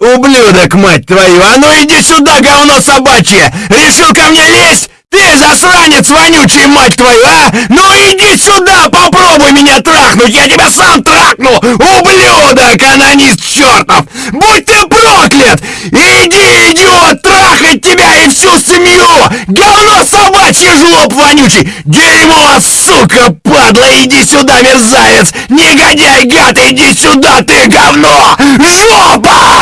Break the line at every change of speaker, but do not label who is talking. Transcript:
Ублюдок, мать твою! А ну иди сюда, говно собачье! Решил ко мне лезть? Ты засранец вонючий, мать твою, а! Ну иди сюда, попробуй меня трахнуть! Я тебя сам трахну! Ублюдок, анонист чертов! Будь ты проклят! Иди, идиот, трахать тебя и всю семью! Говно собачье, жлоб вонючий! Дерьмо, сука, падла! Иди сюда, мерзавец! Негодяй, гад, иди сюда, ты говно! Жопа!